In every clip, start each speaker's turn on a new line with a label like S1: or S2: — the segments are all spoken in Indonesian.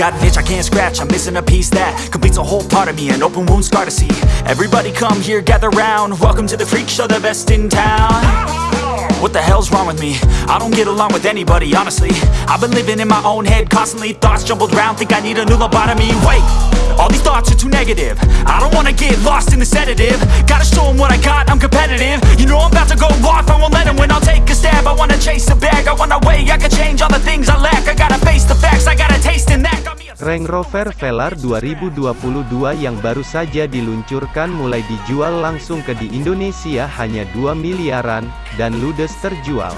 S1: Got an itch I can't scratch, I'm missing a piece that completes a whole part of me, an open wound scar to see. Everybody come here, gather round. Welcome to the freak show, the best in town. What the hell's wrong with me? I don't get along with anybody, honestly I've been living in my own head constantly Thoughts jumbled round, think I need a new lobotomy Wait, all these thoughts are too negative. I don't wanna get lost in the sedative. Gotta show 'em what I got, I'm competitive. You know I'm about to go off, I won't let 'em win I'll take a stab, I wanna chase a bag I wanna weigh, I can change all the things I lack. I gotta face the facts, I got a taste in that.
S2: Range Rover Velar 2022 yang baru saja diluncurkan mulai dijual langsung ke di Indonesia hanya 2 miliaran, dan ludes terjual.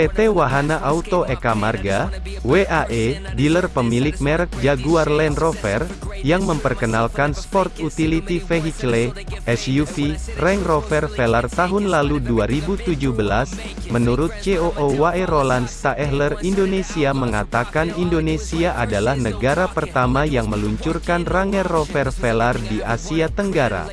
S2: PT Wahana Auto Eka Marga, WAE, dealer pemilik merek Jaguar Land Rover, yang memperkenalkan Sport Utility Vehicle, SUV, Range Rover Velar tahun lalu 2017, menurut COO WAE Roland Staehler Indonesia mengatakan Indonesia adalah negara pertama yang meluncurkan Range Rover Velar di Asia Tenggara.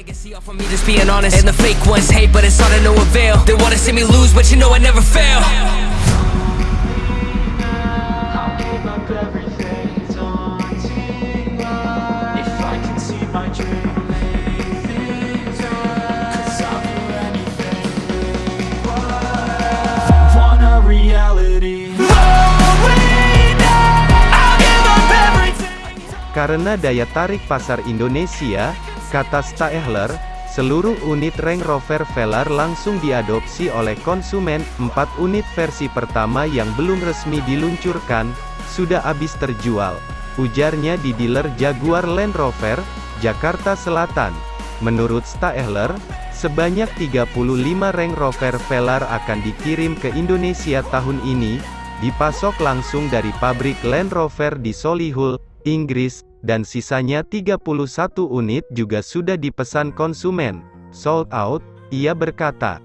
S2: Karena daya tarik pasar Indonesia, kata Staehler, seluruh unit Range Rover Velar langsung diadopsi oleh konsumen. Empat unit versi pertama yang belum resmi diluncurkan, sudah habis terjual. Ujarnya di dealer Jaguar Land Rover, Jakarta Selatan. Menurut Staehler, sebanyak 35 Range Rover Velar akan dikirim ke Indonesia tahun ini, dipasok langsung dari pabrik Land Rover di Solihull, Inggris, dan sisanya 31 unit juga sudah dipesan konsumen. Sold out, ia berkata.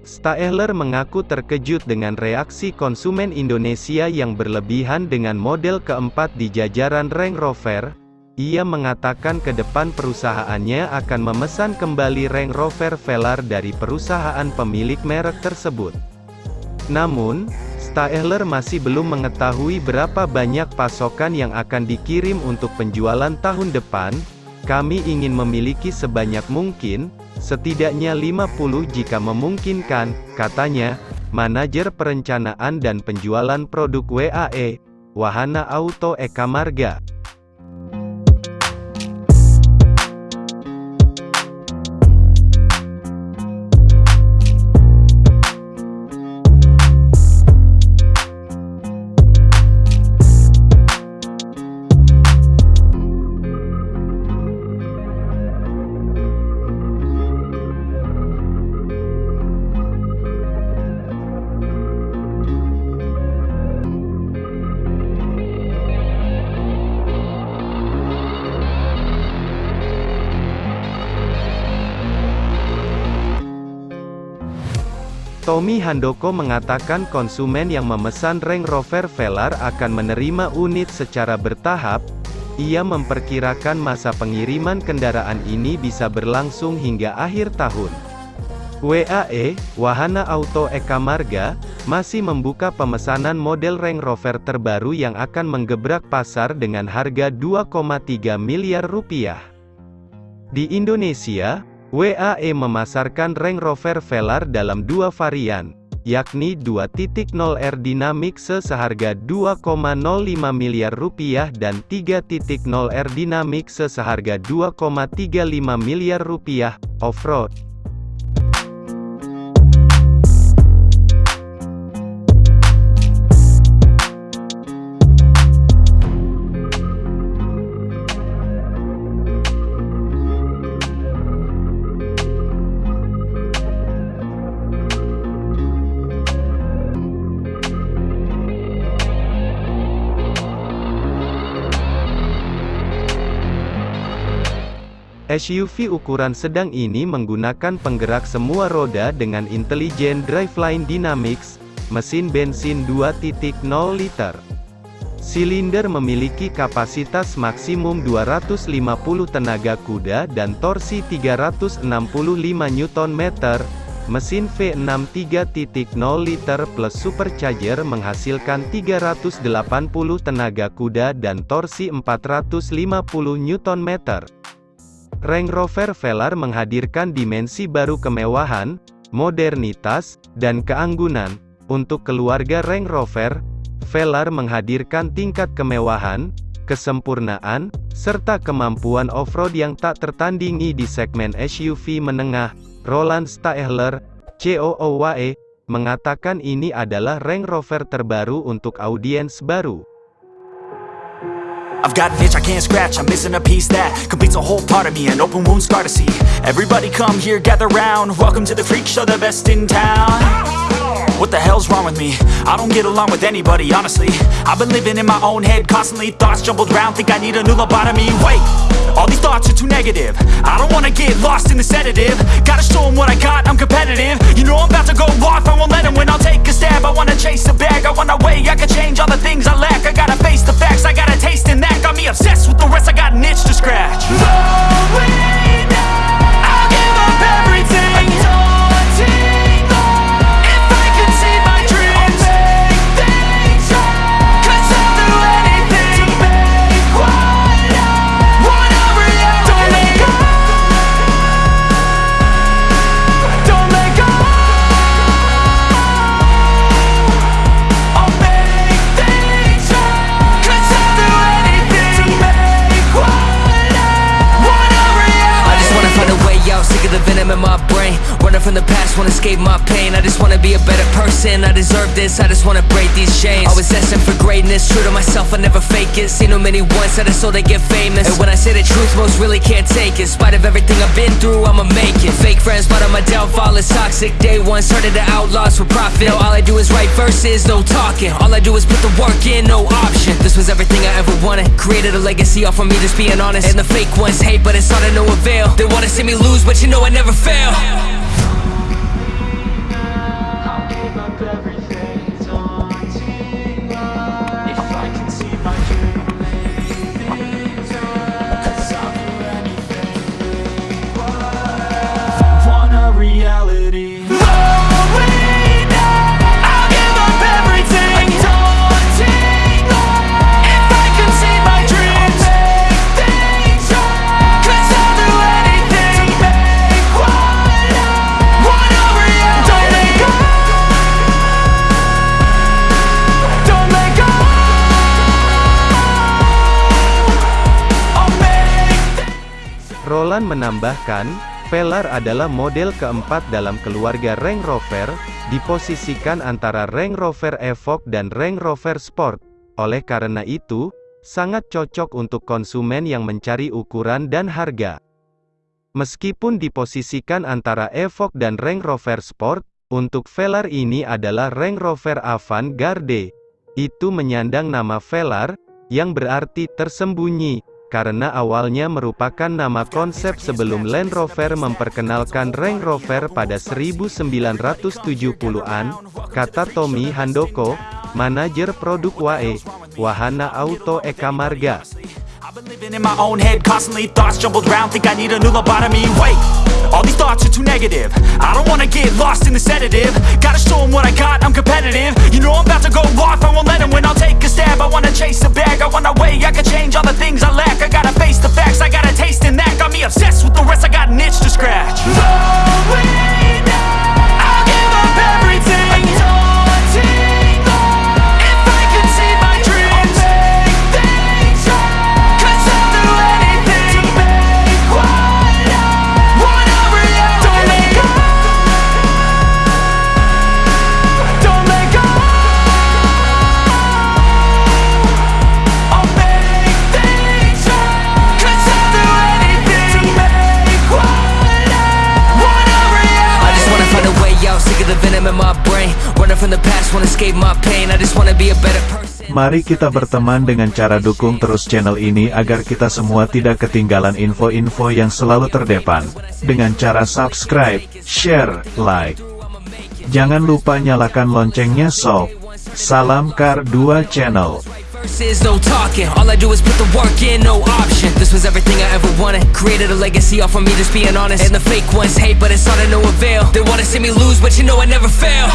S2: Staehler mengaku terkejut dengan reaksi konsumen Indonesia yang berlebihan dengan model keempat di jajaran Range Rover. Ia mengatakan ke depan perusahaannya akan memesan kembali Range Rover Velar dari perusahaan pemilik merek tersebut. Namun, Staehler masih belum mengetahui berapa banyak pasokan yang akan dikirim untuk penjualan tahun depan. Kami ingin memiliki sebanyak mungkin, setidaknya 50 jika memungkinkan, katanya, manajer perencanaan dan penjualan produk WAE, Wahana Auto Eka Marga. Tommy Handoko mengatakan konsumen yang memesan Range Rover Velar akan menerima unit secara bertahap. Ia memperkirakan masa pengiriman kendaraan ini bisa berlangsung hingga akhir tahun. WAE, Wahana Auto Eka Marga, masih membuka pemesanan model Range Rover terbaru yang akan menggebrak pasar dengan harga 2,3 miliar rupiah. Di Indonesia, WAE memasarkan Range Rover Velar dalam dua varian, yakni 2.0 R Dynamic seharga 2,05 miliar rupiah dan 3.0 R Dynamic seharga 2,35 miliar rupiah, off-road. SUV ukuran sedang ini menggunakan penggerak semua roda dengan Intelligent Driveline Dynamics, mesin bensin 2.0 liter. Silinder memiliki kapasitas maksimum 250 tenaga kuda dan torsi 365 Nm. Mesin V6 3.0 liter plus supercharger menghasilkan 380 tenaga kuda dan torsi 450 Nm. Range Rover Velar menghadirkan dimensi baru kemewahan, modernitas, dan keanggunan. Untuk keluarga Range Rover, Velar menghadirkan tingkat kemewahan, kesempurnaan, serta kemampuan off-road yang tak tertandingi di segmen SUV menengah. Roland Staehler, COOWE, mengatakan ini adalah Range Rover terbaru untuk audiens baru.
S1: I've got an itch I can't scratch, I'm missing a piece that completes a whole part of me, an open wound scar to see. Everybody come here, gather round, welcome to the freak show, the best in town. What the hell's wrong with me? I don't get along with anybody, honestly. I've been living in my own head, constantly thoughts jumbled round, think I need a new lobotomy. Wait, all these thoughts are too negative. I don't wanna get lost in the sedative. Gotta show 'em what I got, I'm competitive. You know I'm about to go off, I won't let 'em win, I'll take a stab. I wanna chase a bag, I wanna weigh, I can change all the things I lack. I gotta face the facts, I gotta taste in that. Got me obsessed with the rest, I got an itch to scratch. Going my
S3: pain. I just wanna be a better person, I deserve this. I just wanna break these chains. Always destined for greatness, true to myself, I never fake it. Seen too many ones that is so they get famous. And when I say the truth, most really can't take it. In spite of everything I've been through, I'ma make it. Fake friends, but on my downfall. Is toxic. Day one, started the outlaws for profit. Now all I do is write verses, no talking. All I do is put the work in, no option. This was everything I ever wanted. Created a legacy off of me, just being honest. And the fake ones hate, but it's all to no avail. They wanna see me lose, but you know I never fail
S2: Roland menambahkan, Velar adalah model keempat dalam keluarga Range Rover, diposisikan antara Range Rover Evoque dan Range Rover Sport. Oleh karena itu, sangat cocok untuk konsumen yang mencari ukuran dan harga. Meskipun diposisikan antara Evoque dan Range Rover Sport, untuk Velar ini adalah Range Rover Avant-Garde. Itu menyandang nama Velar, yang berarti tersembunyi, karena awalnya merupakan nama konsep sebelum Land Rover memperkenalkan Range Rover pada 1970-an, kata Tommy Handoko, manajer produk WAE, Wahana Auto Eka Marga.
S1: I've been living in my own head, constantly thoughts jumbled round, think I need a new lobotomy. Wait, all these thoughts are too negative. I don't wanna get lost in the sedative. Gotta show 'em what I got, I'm competitive. You know I'm about to go off, I won't let 'em win, I'll take a stab. I wanna chase a bag, I wanna weigh, I can change all the things I lack. I gotta face the facts, I got a taste in that. Got me obsessed with the rest, I got an itch to scratch.
S3: my pain I
S4: Mari kita berteman dengan cara dukung terus channel ini agar kita semua tidak ketinggalan info-info yang selalu terdepan. Dengan cara subscribe, share, like. Jangan lupa nyalakan loncengnya sob. Salam Kar 2 Channel.
S3: Verses, no talking All I do is put the work in, no option This was everything I ever wanted Created a legacy off of me just being honest And the fake ones hate, but it's all to no avail They wanna see me lose, but you know I never fail